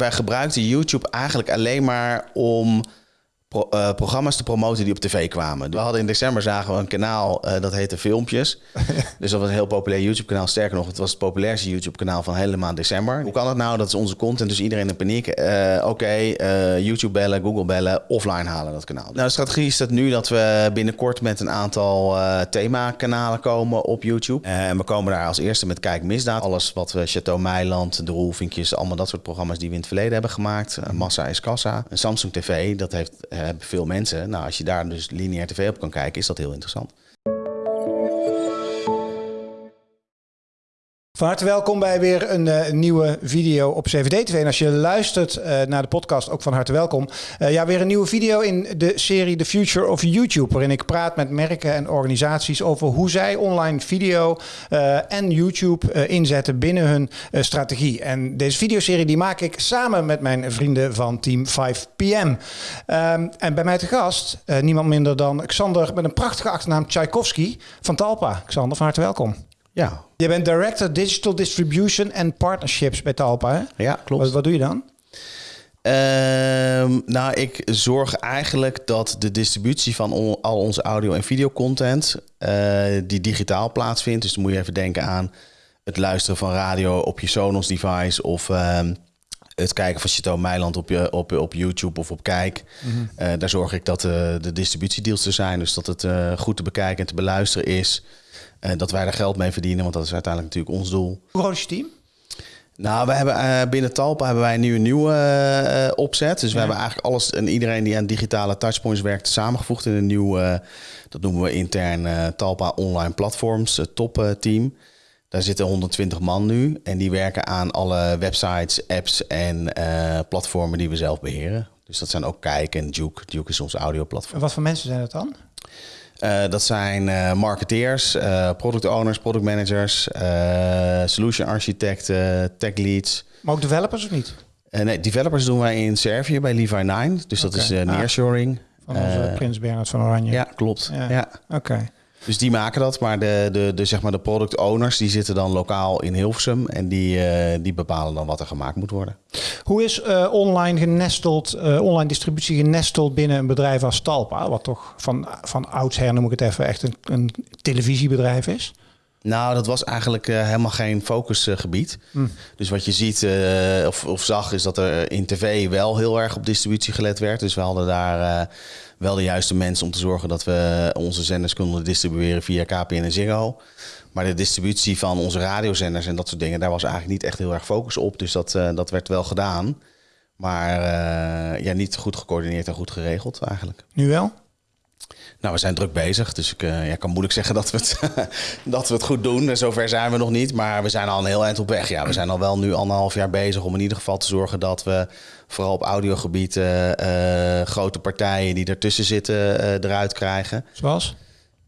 Wij gebruikten YouTube eigenlijk alleen maar om pro- eh, programma's te promoten die op tv kwamen. We hadden in december zagen we een kanaal eh, dat heette Filmpjes. dus dat was een heel populair YouTube kanaal. Sterker nog, het was het populairste YouTube kanaal van hele maand december. Hoe kan het nou? Dat is onze content, dus iedereen in paniek. Eh, Oké, YouTube bellen, Google bellen, offline halen dat kanaal. Nou, de strategie is dat nu dat we binnenkort met een aantal themakanalen komen op YouTube. En we komen daar als eerste met Kijk Misdaad. Alles wat we Chateau Meiland, De Roelvinkjes, allemaal dat soort programma's die we in het verleden hebben gemaakt. Massa is Kassa. Een Samsung TV, dat heeft, hebben veel mensen. Nou, als je daar dus lineair tv op kan kijken, is dat heel interessant. Van harte welkom bij weer een eh, nieuwe video op CVD-TV. En als je luistert eh, naar de podcast, ook van harte welkom. Eh, ja, weer een nieuwe video in de serie The Future of YouTube. Waarin ik praat met merken en organisaties over hoe zij online video en YouTube inzetten binnen hun strategie. En deze videoserie die maak ik samen met mijn vrienden van Team 5PM. Ehm, en bij mij te gast, niemand minder dan Xander met een prachtige achternaam Tchaikovsky van Talpa. Xander, van harte welkom. Ja, Je bent Director Digital Distribution and Partnerships bij Talpa, hè? ja klopt. Wat, wat doe je dan? Ehm, nou, ik zorg eigenlijk dat de distributie van on- al onze audio- en videocontent... eh die digitaal plaatsvindt. Dus dan moet je even denken aan het luisteren van radio op je Sonos device... of ehm, het kijken van Chateau Meiland op, je, op, op YouTube of op Kijk. Eh, daar zorg ik dat eh, de distributiedeals er zijn. Dus dat het goed te bekijken en te beluisteren is. Eh, dat wij er geld mee verdienen, want dat is uiteindelijk natuurlijk ons doel. Hoe groot is je team? Nou, we hebben eh, binnen Talpa hebben wij nu een nieuwe eh, opzet. Dus we Ja. hebben eigenlijk alles en iedereen die aan digitale touchpoints werkt samengevoegd in een nieuw, dat noemen we intern Talpa Online Platforms, het topteam. Daar zitten 120 man nu en die werken aan alle websites, apps en platformen die we zelf beheren. Dus dat zijn ook Kijk en Duke. Duke is ons audioplatform. En wat voor mensen zijn dat dan? Eh, dat zijn eh, marketeers, eh, product owners, product managers, solution architecten, tech leads. Maar ook developers of niet? Nee, developers doen wij in Servië bij Levi 9. Dus dat is Ah. nearshoring. Van onze Prins Bernhard van Oranje. Ja, klopt. Ja. Ja. Oké. Dus die maken dat. Maar de, de, de, zeg maar de product owners die zitten dan lokaal in Hilversum. En die, eh, die bepalen dan wat er gemaakt moet worden. Hoe is eh, online genesteld, eh, online distributie genesteld binnen een bedrijf als Talpa? Wat toch van, van oudsher, noem ik het even, echt een, een televisiebedrijf is? Nou, dat was eigenlijk helemaal geen focusgebied. Hm. Dus wat je ziet of, of zag is dat er in tv wel heel erg op distributie gelet werd. Dus we hadden daar wel de juiste mensen om te zorgen dat we onze zenders konden distribueren via KPN en Ziggo. Maar de distributie van onze radiozenders en dat soort dingen, daar was eigenlijk niet echt heel erg focus op. Dus dat, eh, dat werd wel gedaan. Maar eh, ja, niet goed gecoördineerd en goed geregeld eigenlijk. Nu wel? Nou, we zijn druk bezig, dus ik eh, ja, kan moeilijk zeggen dat we, het, dat we het goed doen. Zover zijn we nog niet, maar we zijn al een heel eind op weg. Ja, we zijn al wel nu anderhalf jaar bezig om in ieder geval te zorgen dat we vooral op audiogebied eh, grote partijen die ertussen zitten eh, eruit krijgen. Zoals?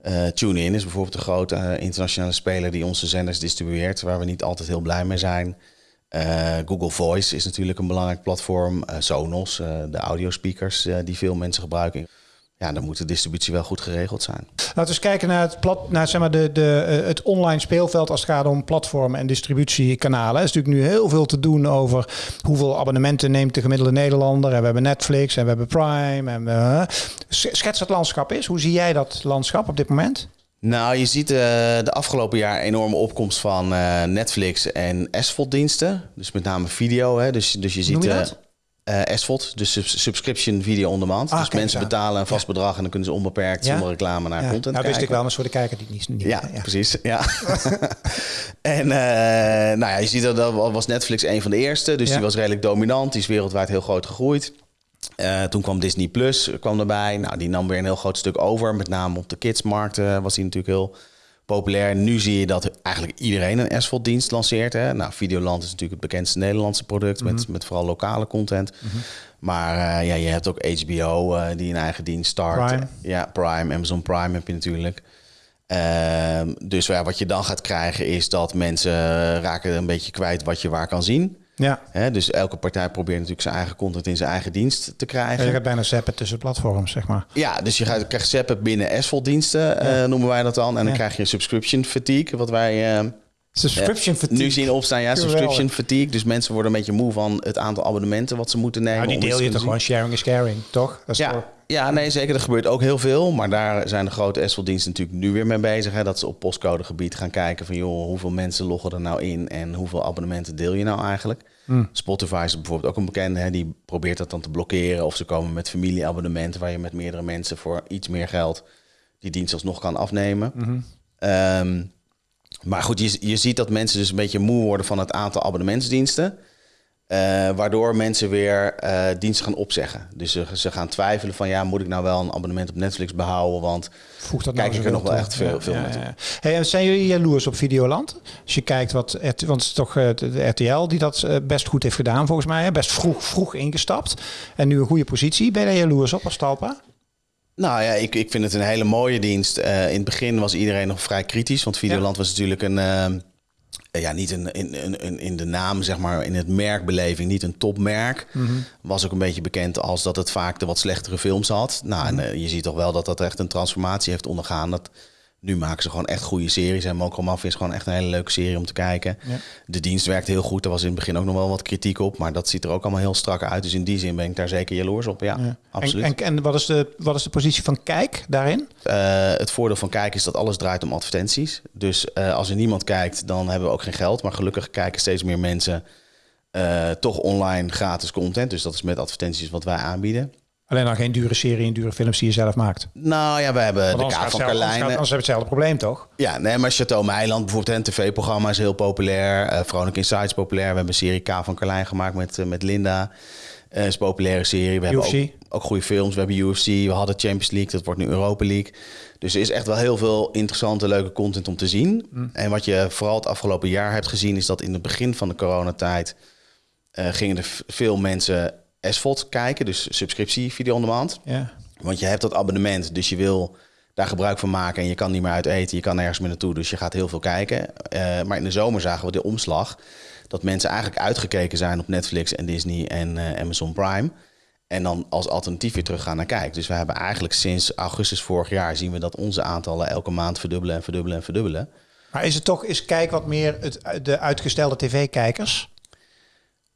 Eh TuneIn is bijvoorbeeld een grote internationale speler die onze zenders distribueert, waar we niet altijd heel blij mee zijn. Google Voice is natuurlijk een belangrijk platform. Sonos, de audiospeakers die veel mensen gebruiken. Ja, dan moet de distributie wel goed geregeld zijn. Laten we eens kijken naar het, plat, naar, zeg maar de, de, eh, het online speelveld als het gaat om platformen en distributiekanalen. Er is natuurlijk nu heel veel te doen over hoeveel abonnementen neemt de gemiddelde Nederlander. En we hebben Netflix en we hebben Prime. En we, schets het landschap is. Hoe zie jij dat landschap op dit moment? Nou, je ziet eh, de afgelopen jaar enorme opkomst van eh, Netflix en SVOD-diensten. Dus met name video. Hè. Dus, dus je ziet Noem je dat? Eh, SVOD, dus sub- subscription video on demand. Ah, dus mensen betalen een vast bedrag en dan kunnen ze onbeperkt Ja? zonder reclame naar Ja, content nou, wist kijken. ik wel, maar voor de kijker die niet, niet Ja, precies. Ja. en eh, nou ja, je ziet dat, dat was Netflix een van de eerste. Dus die was redelijk dominant. Die is wereldwijd heel groot gegroeid. Eh, toen kwam Disney Plus kwam erbij. Nou, die nam weer een heel groot stuk over. Met name op de kidsmarkt was die natuurlijk heel populair. Nu zie je dat eigenlijk iedereen een SVOD-dienst lanceert. Hè? Nou, Videoland is natuurlijk het bekendste Nederlandse product... met, met vooral lokale content. Maar eh, ja, je hebt ook HBO eh, die een eigen dienst start. Prime. Ja, Prime, Amazon Prime heb je natuurlijk. Ehm, dus ja, wat je dan gaat krijgen is dat mensen raken een beetje kwijt wat je waar kan zien. Ja. Hè? Dus elke partij probeert natuurlijk zijn eigen content in zijn eigen dienst te krijgen. Je gaat bijna zappen tussen platforms, zeg maar. Ja, dus je gaat, krijgt zappen binnen SVOD-diensten, eh, noemen wij dat dan. En dan krijg je subscription fatigue, wat wij, eh, Subscription Eh, fatigue. Nu zien opstaan, ja, subscription fatigue. Dus mensen worden een beetje moe van het aantal abonnementen wat ze moeten nemen. Nou, die deel je toch gewoon sharing is caring, toch? Dat is. Ja, ja, nee, zeker. Er gebeurt ook heel veel. Maar daar zijn de grote SVL-diensten natuurlijk nu weer mee bezig. Hè, dat ze op postcodegebied gaan kijken van... joh, hoeveel mensen loggen er nou in... en hoeveel abonnementen deel je nou eigenlijk? Hmm. Spotify is bijvoorbeeld ook een bekende. Hè, die probeert dat dan te blokkeren. Of ze komen met familieabonnementen... waar je met meerdere mensen voor iets meer geld... die dienst alsnog kan afnemen. Mhm. Ehm, maar goed, je, je ziet dat mensen dus een beetje moe worden van het aantal abonnementsdiensten. Eh, waardoor mensen weer eh, diensten gaan opzeggen. Dus ze, ze gaan twijfelen van ja, moet ik nou wel een abonnement op Netflix behouden? Want Voegt dat Kijk nou ik er nog wel toe? echt veel- veel naartoe. Hey, en zijn jullie jaloers op Videoland? Als je kijkt wat, want het is toch eh, de RTL die dat best goed heeft gedaan volgens mij. hè? Best vroeg, vroeg ingestapt en nu een goede positie. Ben je daar jaloers op als Talpa? nou ja, ik, ik vind het een hele mooie dienst. In het begin was iedereen nog vrij kritisch. Want Videoland was natuurlijk een... eh, ja, niet een, in, in, in- in de naam, zeg maar, in het merkbeleving, niet een topmerk. Was ook een beetje bekend als dat het vaak de wat slechtere films had. Nou, en eh, je ziet toch wel dat dat echt een transformatie heeft ondergaan. Dat, nu maken ze gewoon echt goede series. En Mokro Mafia is gewoon echt een hele leuke serie om te kijken. Ja. De dienst werkt heel goed. Er was in het begin ook nog wel wat kritiek op. Maar dat ziet er ook allemaal heel strak uit. Dus in die zin ben ik daar zeker jaloers op. Ja, Ja. absoluut. En, en, en wat, is de, wat is de positie van Kijk daarin? Eh, het voordeel van kijken is dat alles draait om advertenties. Dus eh, als er niemand kijkt, dan hebben we ook geen geld. Maar gelukkig kijken steeds meer mensen eh, toch online gratis content. Dus dat is met advertenties wat wij aanbieden. Alleen dan geen dure serie en dure films die je zelf maakt. Nou ja, we hebben de Kaap gaat van zelf- anders gaat- Carlijnen. anders heb je hetzelfde probleem, toch? Ja, nee, maar Chateau Meiland, bijvoorbeeld een tv-programma is heel populair. Eh Vrolijk Insights is populair. We hebben een serie K van Carlijn gemaakt met, eh, met Linda. Eh is een populaire serie. We hebben ook, ook goede films. We hebben UFC, we hadden Champions League, dat wordt nu Europa League. Dus er is echt wel heel veel interessante, leuke content om te zien. Mm. En wat je vooral het afgelopen jaar hebt gezien... is dat in het begin van de coronatijd... eh, gingen er veel mensen SVOD kijken. Dus subscriptie, video on demand. Ja. Want je hebt dat abonnement, dus je wil daar gebruik van maken en je kan niet meer uit eten, je kan nergens meer naartoe, dus je gaat heel veel kijken. Eh, maar in de zomer zagen we de omslag dat mensen eigenlijk uitgekeken zijn op Netflix en Disney en eh, Amazon Prime. En dan als alternatief weer teruggaan naar Kijk. Dus we hebben eigenlijk sinds augustus vorig jaar zien we dat onze aantallen elke maand verdubbelen en verdubbelen en verdubbelen. Maar is het toch, is Kijk wat meer het, de uitgestelde tv-kijkers?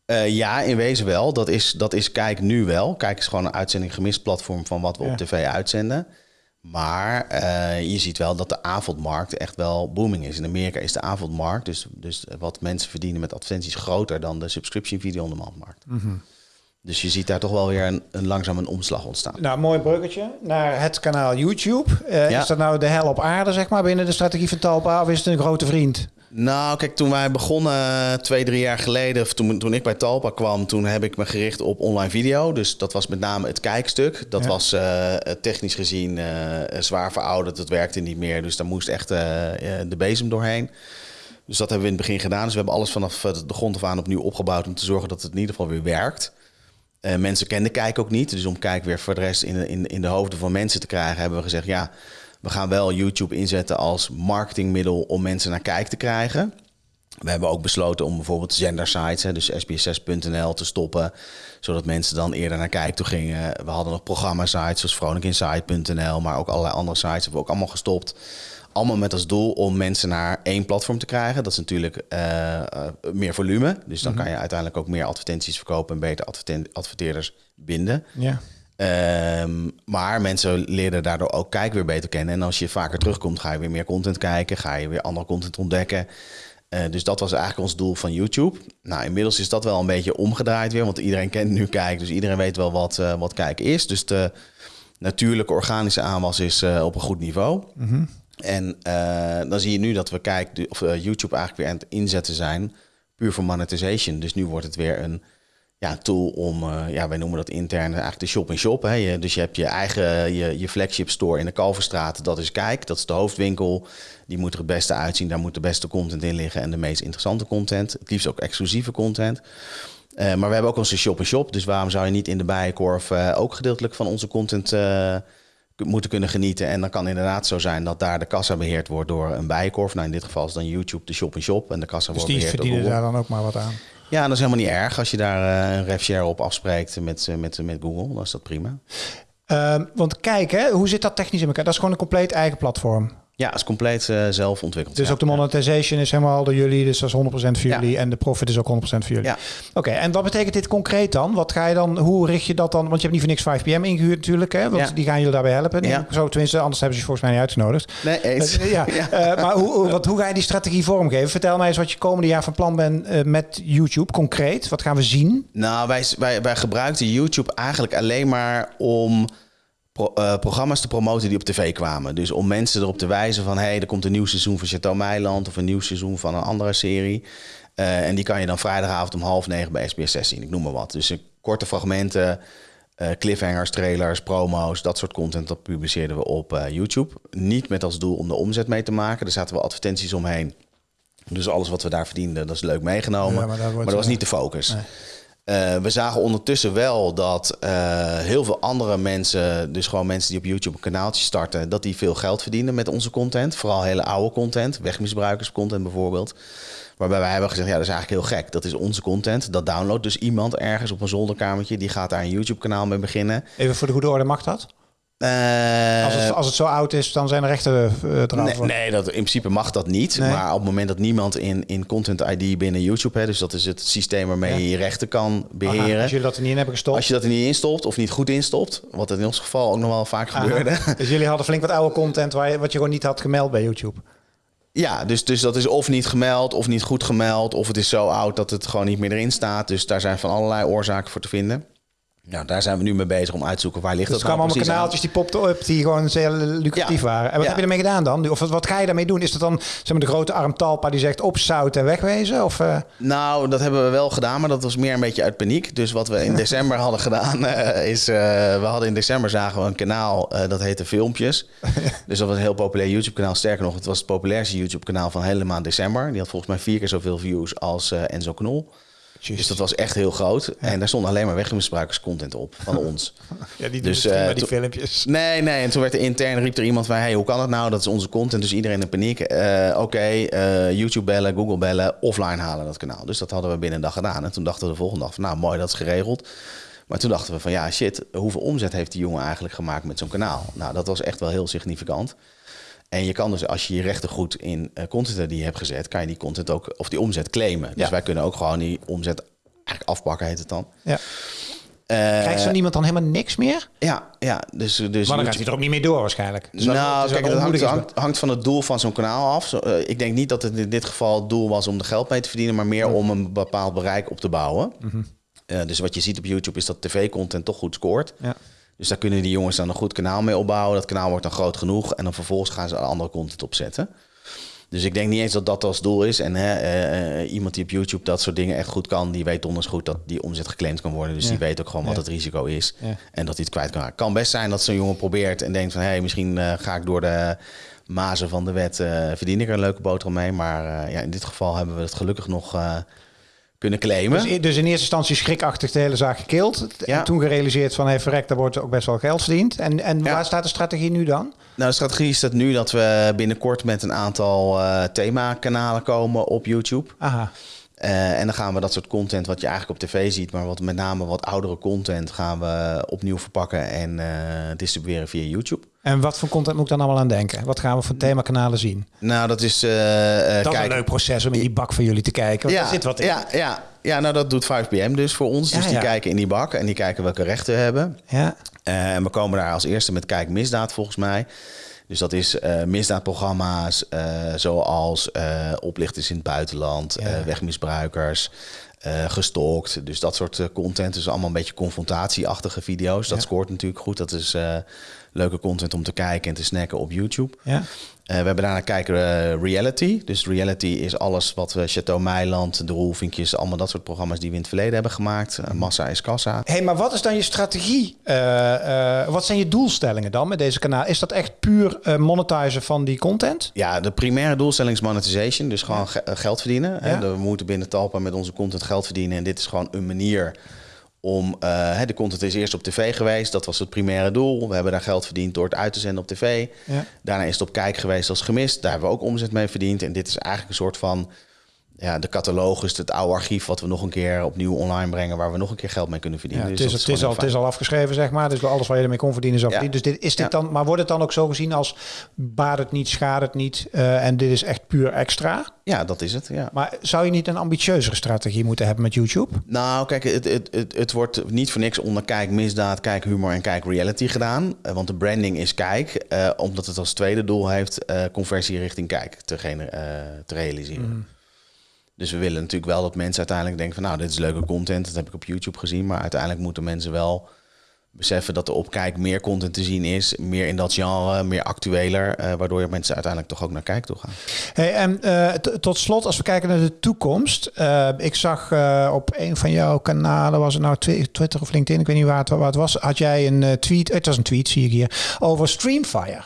Eh, ja, in wezen wel. Dat is, dat is Kijk nu wel. Kijk is gewoon een uitzending gemist platform van wat we Ja. op tv uitzenden. Maar eh, je ziet wel dat de avondmarkt echt wel booming is. In Amerika is de avondmarkt, dus, dus wat mensen verdienen met advertenties, groter dan de subscription video on demand markt. Dus je ziet daar toch wel weer een, een langzaam een omslag ontstaan. Nou, mooi bruggetje naar het kanaal YouTube. Eh, Ja. Is dat nou de hel op aarde, zeg maar, binnen de strategie van Talpa? Of is het een grote vriend? Nou, kijk, toen wij begonnen eh, twee, drie jaar geleden, of toen, toen ik bij Talpa kwam, toen heb ik me gericht op online video. Dus dat was met name het kijkstuk. Dat Ja. was eh, technisch gezien eh, zwaar verouderd. Dat werkte niet meer. Dus daar moest echt eh, eh, de bezem doorheen. Dus dat hebben we in het begin gedaan. Dus we hebben alles vanaf eh, de grond af aan opnieuw opgebouwd om te zorgen dat het in ieder geval weer werkt. Eh, mensen kenden Kijk ook niet. Dus om Kijk weer voor de rest in, in, in de hoofden van mensen te krijgen, hebben we gezegd: ja, we gaan wel YouTube inzetten als marketingmiddel om mensen naar Kijk te krijgen. We hebben ook besloten om bijvoorbeeld zendersites, hè, dus sbs6.nl, te stoppen. Zodat mensen dan eerder naar Kijk toe gingen. We hadden nog programma-sites zoals vronikinsight.nl, maar ook allerlei andere sites hebben we ook allemaal gestopt. Allemaal met als doel om mensen naar één platform te krijgen. Dat is natuurlijk eh, eh, meer volume. Dus dan kan je uiteindelijk ook meer advertenties verkopen en beter adverteerders binden. Ja. Ehm, maar mensen leren daardoor ook kijk weer beter kennen. En als je vaker terugkomt, ga je weer meer content kijken. Ga je weer andere content ontdekken. Eh, dus dat was eigenlijk ons doel van YouTube. Nou, inmiddels is dat wel een beetje omgedraaid weer. Want iedereen kent nu kijk. Dus iedereen weet wel wat, eh, wat kijken is. Dus de natuurlijke organische aanwas is eh, op een goed niveau. En eh, dan zie je nu dat we kijk, of, YouTube eigenlijk weer aan het inzetten zijn. Puur voor monetization. Dus nu wordt het weer een ja, tool om, eh, ja, wij noemen dat intern eigenlijk de shop-in-shop. hè. Je, dus je hebt je eigen, je, je flagship store in de Kalverstraat. Dat is Kijk, dat is de hoofdwinkel. Die moet er het beste uitzien. Daar moet de beste content in liggen en de meest interessante content. Het liefst ook exclusieve content. Eh, maar we hebben ook onze shop-in-shop. Dus waarom zou je niet in de Bijenkorf eh, ook gedeeltelijk van onze content moeten kunnen genieten? En dan kan inderdaad zo zijn dat daar de kassa beheerd wordt door een Bijenkorf. Nou, in dit geval is dan YouTube de shop-in-shop. En de kassa Dus wordt die beheerd door verdienen Google. daar dan ook maar wat aan. Ja, dat is helemaal niet erg. Als je daar eh, een rev share op afspreekt met, eh, met, met Google, dan is dat prima. Ehm, want kijk, hè, hoe zit dat technisch in elkaar? Dat is gewoon een compleet eigen platform. Ja, het is compleet uh, zelf ontwikkeld. Dus ja. ook de monetization is helemaal door jullie, dus dat is 100% voor jullie. En de profit is ook 100% voor jullie. Ja. Oké, en wat betekent dit concreet dan? Wat ga je dan, hoe richt je dat dan? Want je hebt niet voor niks 5PM ingehuurd natuurlijk, hè? Want die gaan jullie daarbij helpen. Ja. Zo tenminste, anders hebben ze je volgens mij niet uitgenodigd. Nee, eens. Uh, ja. Uh, maar hoe, wat, hoe ga je die strategie vormgeven? Vertel mij eens wat je komende jaar van plan bent met YouTube, concreet. Wat gaan we zien? Nou, wij, wij, wij gebruikten YouTube eigenlijk alleen maar om pro, uh, programma's te promoten die op tv kwamen. Dus om mensen erop te wijzen van... hé, hey, er komt een nieuw seizoen van Chateau Meiland... of een nieuw seizoen van een andere serie. Uh, en die kan je dan vrijdagavond om half negen bij SBS 6 zien. Ik noem maar wat. Dus uh, korte fragmenten, cliffhangers, trailers, promo's... dat soort content, dat publiceerden we op YouTube. Niet met als doel om de omzet mee te maken. Er zaten wel advertenties omheen. Dus alles wat we daar verdienden, dat is leuk meegenomen. Ja, maar, maar, dat was niet de focus. Nee. Uh, we zagen ondertussen wel dat uh, heel veel andere mensen, dus gewoon mensen die op YouTube een kanaaltje starten, dat die veel geld verdienen met onze content. Vooral hele oude content, wegmisbruikerscontent bijvoorbeeld. Waarbij wij hebben gezegd, ja, dat is eigenlijk heel gek. Dat is onze content. Dat downloadt dus iemand ergens op een zolderkamertje. Die gaat daar een YouTube-kanaal mee beginnen. Even voor de goede orde, mag dat? Uh, als, het, als het zo oud is, dan zijn er rechten uh, nee, nee, dat, in principe mag dat niet. Nee. Maar op het moment dat niemand in, in Content ID binnen YouTube... Hè, dus dat is het systeem waarmee ja. je je rechten kan beheren. Aha, als jullie dat er niet in hebben gestopt? Als je dat er niet in stopt of niet goed instopt... wat in ons geval ook nog wel vaak Aha. gebeurde. Dus jullie hadden flink wat oude content... Waar je, wat je gewoon niet had gemeld bij YouTube? Ja, dus, dus dat is of niet gemeld of niet goed gemeld... of het is zo oud dat het gewoon niet meer erin staat. Dus daar zijn van allerlei oorzaken voor te vinden. Nou, daar zijn we nu mee bezig om uit te zoeken waar ligt dus dat nou precies allemaal kanaaltjes die popten op die gewoon zeer lucratief ja. waren. En wat ja. heb je ermee gedaan dan? Of wat, ga je daarmee doen? Is dat dan zeg maar, de grote arm Talpa die zegt opzouten en wegwezen? Of, uh... Nou, dat hebben we wel gedaan, maar dat was meer een beetje uit paniek. Dus wat we in december hadden gedaan uh, is... Uh, we hadden in december zagen we een kanaal, dat heette Filmpjes. dus dat was een heel populair YouTube kanaal. Sterker nog, het was het populairste YouTube kanaal van hele maand december. Die had volgens mij vier keer zoveel views als Enzo Knol. Jezus. Dus dat was echt heel groot. Ja. En daar stond alleen maar wegmisbruikerscontent op van ons. ja, die dus, uh, die filmpjes. Nee, nee. En toen werd er intern, riep er iemand van... Hey, hoe kan dat nou? Dat is onze content. Dus iedereen in paniek. Uh, Oké, okay, uh, YouTube bellen, Google bellen, offline halen dat kanaal. Dus dat hadden we binnen een dag gedaan. En toen dachten we de volgende dag van... Nou, mooi, dat is geregeld. Maar toen dachten we van... Ja, shit, hoeveel omzet heeft die jongen eigenlijk gemaakt met zo'n kanaal? Nou, dat was echt wel heel significant. En je kan dus, als je je rechten goed in uh, content die je hebt gezet, kan je die content ook, of die omzet claimen. Dus ja. wij kunnen ook gewoon die omzet eigenlijk afpakken, heet het dan. Ja. Uh, Krijgt zo niemand dan helemaal niks meer? Ja, ja. Dus, dus maar dan gaat hij er ook niet mee door waarschijnlijk. Dus nou, kijk, dat hangt, hangt, hangt, van het doel van zo'n kanaal af. Zo, uh, ik denk niet dat het in dit geval het doel was om er geld mee te verdienen, maar meer om een bepaald bereik op te bouwen. Mm -hmm. uh, dus wat je ziet op YouTube is dat tv-content toch goed scoort. Ja. Dus daar kunnen die jongens dan een goed kanaal mee opbouwen. Dat kanaal wordt dan groot genoeg. En dan vervolgens gaan ze andere content opzetten. Dus ik denk niet eens dat dat als doel is. En hè, uh, iemand die op YouTube dat soort dingen echt goed kan, die weet donders goed dat die omzet geclaimd kan worden. Dus ja. die weet ook gewoon wat het risico is. Ja. En dat hij het kwijt kan raken. Kan best zijn dat zo'n jongen probeert en denkt van hé, hey, misschien uh, ga ik door de mazen van de wet, uh, verdien ik er een leuke boterham mee. Maar ja, in dit geval hebben we het gelukkig nog kunnen claimen. Dus, dus, in eerste instantie schrikachtig de hele zaak gekild. Ja. En toen gerealiseerd van, hey, verrek, daar wordt ook best wel geld verdiend. En, en ja. waar staat de strategie nu dan? Nou, de strategie is dat nu dat we binnenkort met een aantal uh, themakanalen komen op YouTube. Aha. Uh, en dan gaan we dat soort content wat je eigenlijk op tv ziet, maar wat met name wat oudere content gaan we opnieuw verpakken en uh, distribueren via YouTube. En wat voor content moet ik dan allemaal aan denken? Wat gaan we voor themakanalen zien? Nou, dat is. Uh, dat kijk, is een leuk proces om in die bak van jullie te kijken. Want ja, er zit wat in. Ja, ja, ja, nou dat doet 5PM dus voor ons. Ja, dus die ja. kijken in die bak en die kijken welke rechten we hebben. Ja. En we komen daar als eerste met Kijk Misdaad volgens mij. Dus dat is uh, misdaadprogramma's uh, zoals uh, oplichters in het buitenland, Ja. wegmisbruikers, gestalkt. Dus dat soort content. Dus allemaal een beetje confrontatieachtige video's. Dat Ja. scoort natuurlijk goed. Dat is leuke content om te kijken en te snacken op YouTube. Ja. Uh, we hebben daarna kijken uh, reality. Dus reality is alles wat we Chateau Meiland, De Roelvinkjes, allemaal dat soort programma's die we in het verleden hebben gemaakt. Massa is kassa. hey, maar wat is dan je strategie? Wat zijn je doelstellingen dan met deze kanaal? Is dat echt puur monetizen van die content? Ja, de primaire doelstelling is monetization. Dus gewoon ge geld verdienen. Ja. Hè? We moeten binnen Talpa met onze content geld verdienen. En dit is gewoon een manier om... Uh, de content is eerst op tv geweest. Dat was het primaire doel. We hebben daar geld verdiend door het uit te zenden op tv. Ja. Daarna is het op kijk geweest als gemist. Daar hebben we ook omzet mee verdiend. En dit is eigenlijk een soort van ja, de catalogus, het oude archief wat we nog een keer opnieuw online brengen, waar we nog een keer geld mee kunnen verdienen. Ja, Dus het, is, het, is al, het is al afgeschreven, zeg maar. Dus alles waar je ermee kon verdienen is al Ja. verdiend. Dus dit, is dit Ja. dan, maar wordt het dan ook zo gezien als baat het niet, schaadt het niet eh, en dit is echt puur extra? Ja, dat is het. Ja. Maar zou je niet een ambitieuzere strategie moeten hebben met YouTube? Nou, kijk, het, het, het, het wordt niet voor niks onder kijk misdaad, kijk humor en kijk reality gedaan. Eh, want de branding is kijk, eh, omdat het als tweede doel heeft conversie richting kijk te, te realiseren. Dus we willen natuurlijk wel dat mensen uiteindelijk denken van nou, dit is leuke content, dat heb ik op YouTube gezien. Maar uiteindelijk moeten mensen wel beseffen dat er op kijk meer content te zien is, meer in dat genre, meer actueler, eh, waardoor je mensen uiteindelijk toch ook naar kijk toe gaan. Hey, en eh, tot slot, als we kijken naar de toekomst. eh, ik zag op een van jouw kanalen, was het nou Twi- Twitter of LinkedIn, ik weet niet waar het, waar het was, had jij een tweet, het was een tweet zie ik hier, over Streamfire.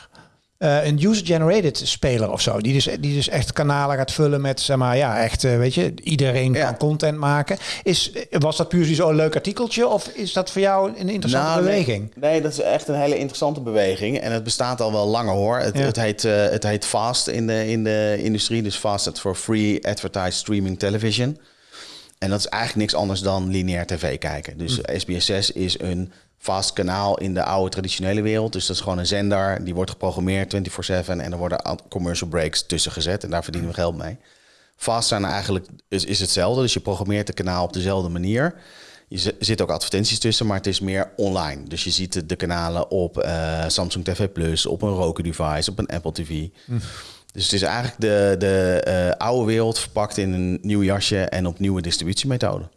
Eh, een user-generated speler of zo. Die dus, die dus echt kanalen gaat vullen met, zeg maar, ja, echt, eh, weet je, iedereen Ja. kan content maken. Is, was dat puur zo'n leuk artikeltje of is dat voor jou een interessante Nou, beweging? Nee, dat is echt een hele interessante beweging. En het bestaat al wel langer hoor. Het, Ja. het, heet, eh, het heet FAST in de, in de industrie. Dus FAST staat voor Free Advertised Streaming Television. En dat is eigenlijk niks anders dan lineair tv kijken. Dus SBS6 is een vast kanaal in de oude traditionele wereld. Dus dat is gewoon een zender, die wordt geprogrammeerd 24-7... en er worden commercial breaks tussen gezet en daar verdienen we geld mee. Fast zijn eigenlijk is, is hetzelfde. Dus je programmeert het kanaal op dezelfde manier. Je zit ook advertenties tussen, maar het is meer online. Dus je ziet de, kanalen op eh, Samsung TV Plus, op een Roku device, op een Apple TV. Dus het is eigenlijk de, de eh, oude wereld verpakt in een nieuw jasje en op nieuwe distributiemethoden.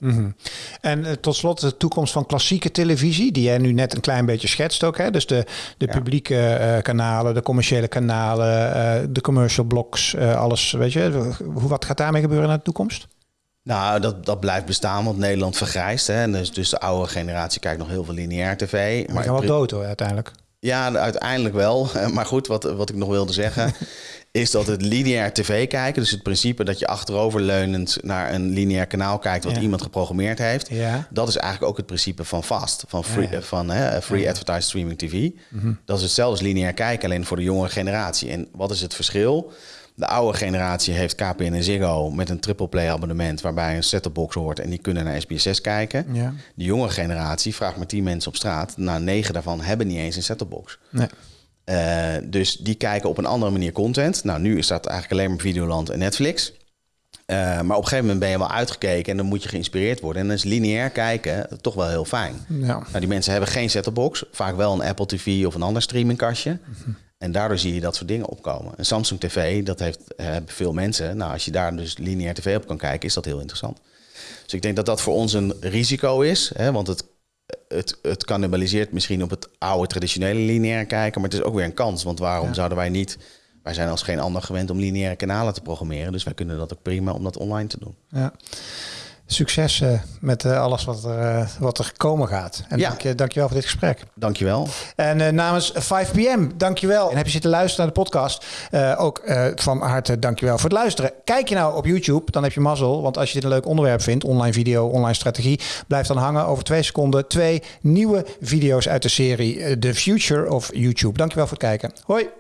En eh, tot slot de toekomst van klassieke televisie, die jij nu net een klein beetje schetst ook. Hè? Dus de, de publieke eh, kanalen, de commerciële kanalen, de commercial blocks, alles. Weet je, hoe, wat gaat daarmee gebeuren in de toekomst? Nou, dat, dat blijft bestaan, want Nederland vergrijst. Hè? En dus, dus de oude generatie kijkt nog heel veel lineair tv. Maar Maar gaan wel dood hoor, uiteindelijk. Ja, uiteindelijk wel. Maar goed, wat, wat ik nog wilde zeggen... is dat het lineair tv kijken... dus het principe dat je achteroverleunend naar een lineair kanaal kijkt... wat Ja. iemand geprogrammeerd heeft... Ja. dat is eigenlijk ook het principe van FAST. Van free, Ja. Van, hè, free Advertised Streaming TV. Dat is hetzelfde als lineair kijken, alleen voor de jongere generatie. En wat is het verschil? De oude generatie heeft KPN en Ziggo met een triple play abonnement... waarbij een set-top box hoort en die kunnen naar SBS6 kijken. Ja. De jonge generatie, vraagt maar 10 mensen op straat... nou, negen daarvan hebben niet eens een set-top box. Nee. Eh, dus die kijken op een andere manier content. Nou, nu is dat eigenlijk alleen maar Videoland en Netflix. Eh, maar op een gegeven moment ben je wel uitgekeken en dan moet je geïnspireerd worden. En dan is lineair kijken toch wel heel fijn. Ja. Nou, die mensen hebben geen set-top box, vaak wel een Apple TV of een ander streamingkastje. En daardoor zie je dat soort dingen opkomen. Een Samsung TV, dat heeft, hebben veel mensen. Nou, als je daar dus lineair tv op kan kijken, is dat heel interessant. Dus ik denk dat dat voor ons een risico is, hè, want het, het, het cannibaliseert misschien op het oude traditionele lineair kijken, maar het is ook weer een kans. Want waarom zouden wij niet, wij zijn als geen ander gewend om lineaire kanalen te programmeren, dus wij kunnen dat ook prima om dat online te doen. Ja. Succes met eh, alles wat er, eh, wat er komen gaat. En Ja. dank, je, dankjewel voor dit gesprek. Dankjewel. En eh, namens 5PM, dankjewel. En heb je zitten luisteren naar de podcast, ook van harte dankjewel voor het luisteren. Kijk je nou op YouTube, dan heb je mazzel. Want als je dit een leuk onderwerp vindt, online video, online strategie, blijf dan hangen over twee seconden. Twee nieuwe video's uit de serie The Future of YouTube. Dankjewel voor het kijken. Hoi.